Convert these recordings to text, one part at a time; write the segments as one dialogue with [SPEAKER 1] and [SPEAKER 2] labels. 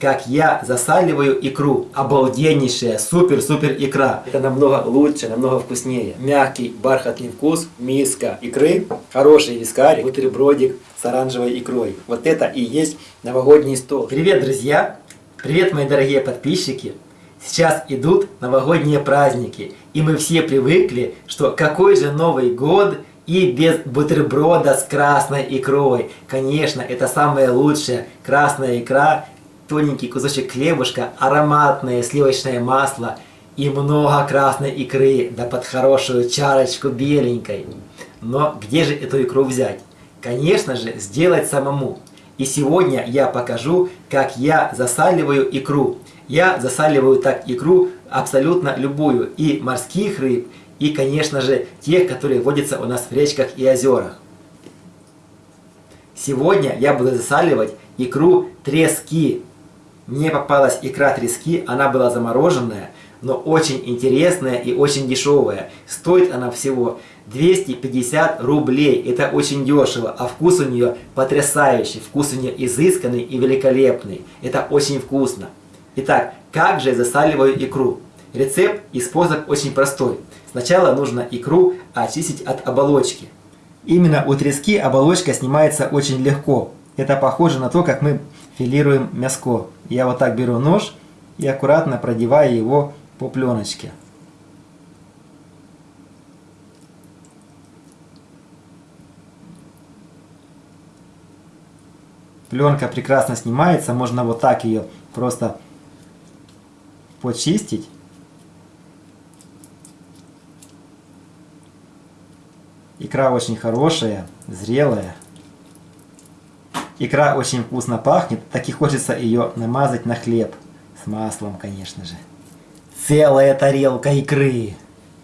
[SPEAKER 1] как я засаливаю икру. Обалденнейшая, супер-супер икра. Это намного лучше, намного вкуснее. Мягкий, бархатный вкус, миска икры, хороший вискарик, бутербродик с оранжевой икрой. Вот это и есть новогодний стол. Привет, друзья! Привет, мои дорогие подписчики! Сейчас идут новогодние праздники, и мы все привыкли, что какой же Новый год и без бутерброда с красной икрой. Конечно, это самое лучшее. Красная икра, тоненький кусочек хлебушка, ароматное сливочное масло и много красной икры, да под хорошую чарочку беленькой. Но где же эту икру взять? Конечно же, сделать самому. И сегодня я покажу, как я засаливаю икру. Я засаливаю так икру абсолютно любую, и морских рыб, и, конечно же, тех, которые водятся у нас в речках и озерах. Сегодня я буду засаливать икру трески. Мне попалась икра трески, она была замороженная, но очень интересная и очень дешевая. Стоит она всего 250 рублей. Это очень дешево, а вкус у нее потрясающий. Вкус у нее изысканный и великолепный. Это очень вкусно. Итак, как же я засаливаю икру? Рецепт и способ очень простой. Сначала нужно икру очистить от оболочки. Именно у трески оболочка снимается очень легко. Это похоже на то, как мы филируем мяско. Я вот так беру нож и аккуратно продеваю его по пленочке. Пленка прекрасно снимается, можно вот так ее просто почистить. Икра очень хорошая, зрелая. Икра очень вкусно пахнет, так и хочется ее намазать на хлеб. С маслом, конечно же. Целая тарелка икры.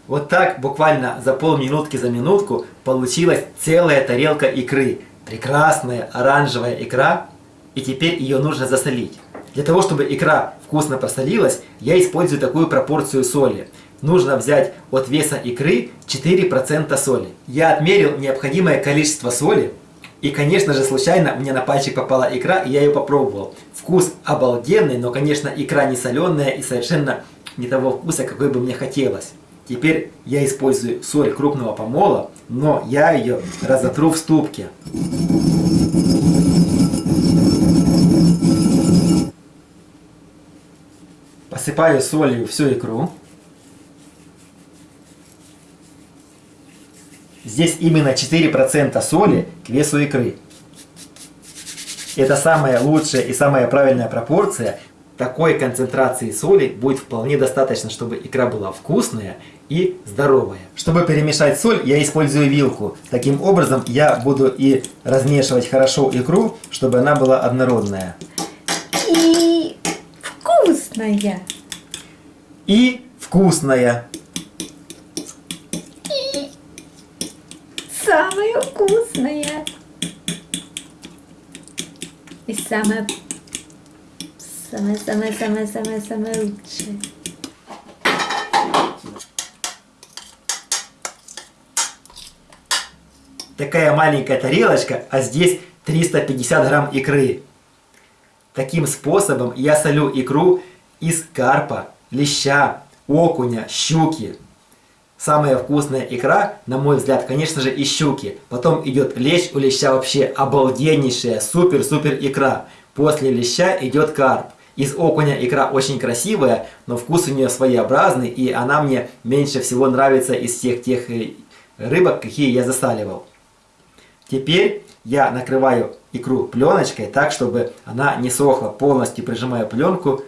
[SPEAKER 1] Вот так буквально за полминутки, за минутку получилась целая тарелка икры. Прекрасная оранжевая икра. И теперь ее нужно засолить. Для того, чтобы икра вкусно посолилась, я использую такую пропорцию соли. Нужно взять от веса икры 4% соли. Я отмерил необходимое количество соли. И, конечно же, случайно мне на пальчик попала икра, и я ее попробовал. Вкус обалденный, но, конечно, икра не соленая и совершенно не того вкуса, какой бы мне хотелось. Теперь я использую соль крупного помола, но я ее разотру в ступке. Посыпаю солью всю икру. Здесь именно 4% соли к весу икры. Это самая лучшая и самая правильная пропорция. Такой концентрации соли будет вполне достаточно, чтобы икра была вкусная и здоровая. Чтобы перемешать соль, я использую вилку. Таким образом я буду и размешивать хорошо икру, чтобы она была однородная.
[SPEAKER 2] И вкусная.
[SPEAKER 1] И вкусная.
[SPEAKER 2] И самая вкусная. И самая самая-самая-самая-самая-самая лучшая.
[SPEAKER 1] Такая маленькая тарелочка, а здесь 350 грамм икры. Таким способом я солю икру из карпа, леща, окуня, щуки. Самая вкусная икра, на мой взгляд, конечно же, из щуки. Потом идет лещ, у леща вообще обалденнейшая, супер-супер икра. После леща идет карп. Из окуня икра очень красивая, но вкус у нее своеобразный, и она мне меньше всего нравится из всех тех э, рыбок, какие я засаливал. Теперь я накрываю икру пленочкой так, чтобы она не сохла. Полностью прижимаю пленку.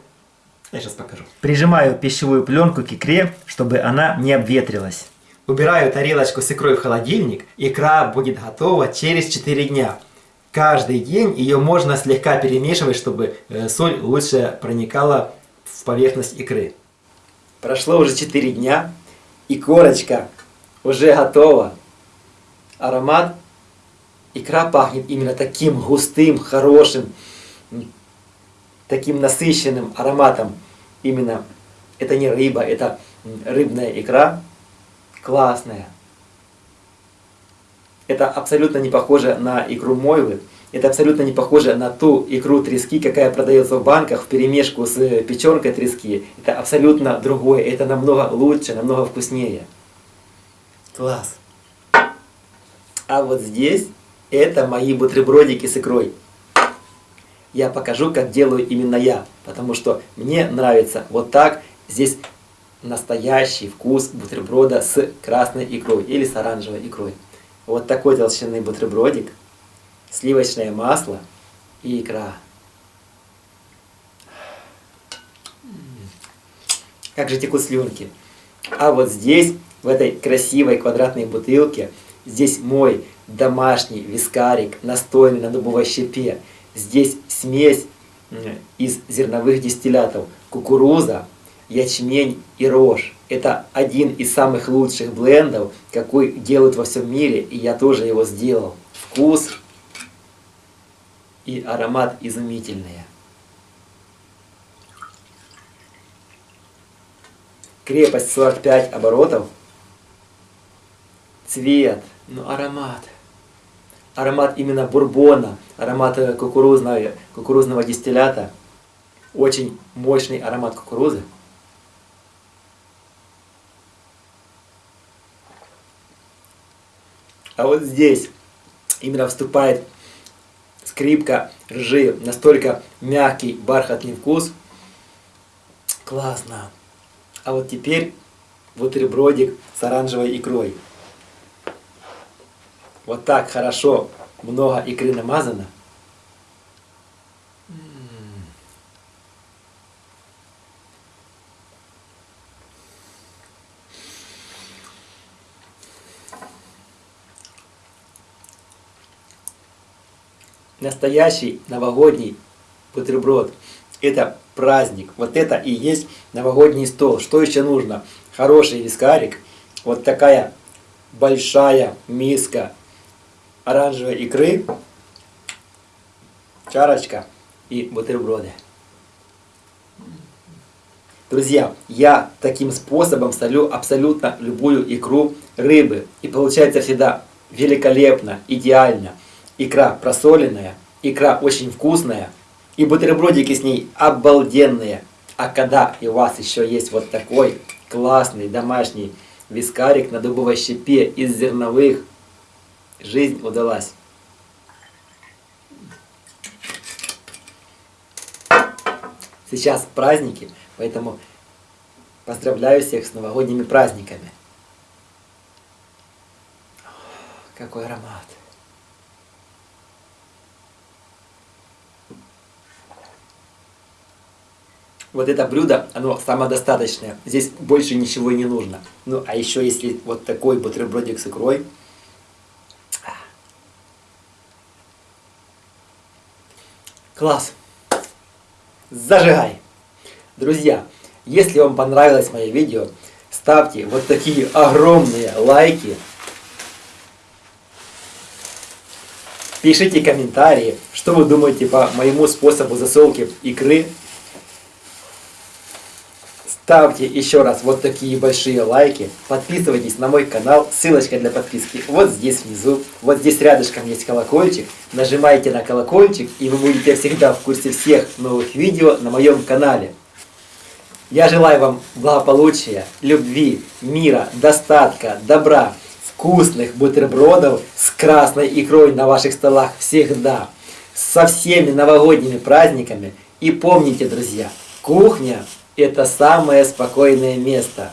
[SPEAKER 1] Я сейчас покажу. Прижимаю пищевую пленку к икре, чтобы она не обветрилась. Убираю тарелочку с икрой в холодильник. Икра будет готова через 4 дня. Каждый день ее можно слегка перемешивать, чтобы э, соль лучше проникала в поверхность икры. Прошло уже 4 дня, и корочка уже готова. Аромат икра пахнет именно таким густым, хорошим, таким насыщенным ароматом. Именно это не рыба, это рыбная икра. Классная. Это абсолютно не похоже на икру мойвы. Это абсолютно не похоже на ту икру трески, какая продается в банках в перемешку с печенкой трески. Это абсолютно другое, это намного лучше, намного вкуснее. Класс. А вот здесь это мои бутербродики с икрой. Я покажу, как делаю именно я, потому что мне нравится вот так. Здесь настоящий вкус бутерброда с красной икрой или с оранжевой икрой. Вот такой толщины бутербродик, сливочное масло и икра. Как же текут слюнки. А вот здесь, в этой красивой квадратной бутылке, здесь мой домашний вискарик, настойный на дубовой щепе. Здесь смесь из зерновых дистиллятов. Кукуруза, ячмень и рожь. Это один из самых лучших блендов, какой делают во всем мире, и я тоже его сделал. Вкус и аромат изумительные. Крепость 45 оборотов. Цвет, ну аромат. Аромат именно бурбона, аромат э, кукурузного, кукурузного дистиллята. Очень мощный аромат кукурузы. А вот здесь именно вступает скрипка ржи. Настолько мягкий, бархатный вкус. Классно. А вот теперь бутербродик с оранжевой икрой. Вот так хорошо, много икры намазано. настоящий новогодний бутерброд. Это праздник. Вот это и есть новогодний стол. Что еще нужно? Хороший вискарик. Вот такая большая миска оранжевой икры. Чарочка и бутерброды. Друзья, я таким способом солю абсолютно любую икру рыбы. И получается всегда великолепно, идеально икра просоленная, икра очень вкусная, и бутербродики с ней обалденные. А когда и у вас еще есть вот такой классный домашний вискарик на дубовой щепе из зерновых, жизнь удалась. Сейчас праздники, поэтому поздравляю всех с новогодними праздниками. Какой аромат! вот это блюдо, оно самодостаточное. Здесь больше ничего не нужно. Ну, а еще если вот такой бутербродик с икрой. Класс! Зажигай! Друзья, если вам понравилось мое видео, ставьте вот такие огромные лайки. Пишите комментарии, что вы думаете по моему способу засолки икры Ставьте еще раз вот такие большие лайки, подписывайтесь на мой канал, ссылочка для подписки вот здесь внизу, вот здесь рядышком есть колокольчик, нажимайте на колокольчик и вы будете всегда в курсе всех новых видео на моем канале. Я желаю вам благополучия, любви, мира, достатка, добра, вкусных бутербродов с красной икрой на ваших столах всегда, со всеми новогодними праздниками. И помните, друзья, кухня это самое спокойное место.